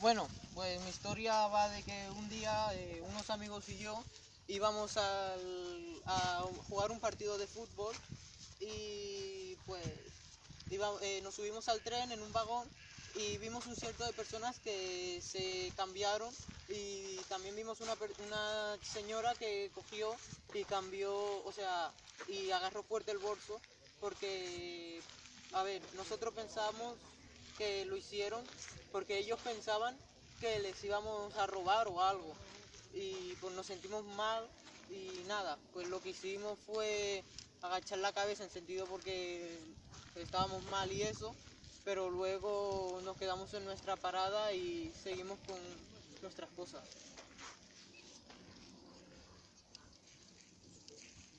Bueno, pues mi historia va de que un día eh, unos amigos y yo íbamos a jugar un partido de fútbol y pues eh, nos subimos al tren en un vagón y vimos un cierto de personas que se cambiaron y también vimos una señora que cogió y cambió, o sea, y agarró fuerte el bolso porque, a ver, nosotros pensamos que lo hicieron porque ellos pensaban que les íbamos a robar o algo y pues nos sentimos mal y nada, pues lo que hicimos fue agachar la cabeza en sentido porque estábamos mal y eso, pero luego nos quedamos en nuestra parada y seguimos con nuestras cosas.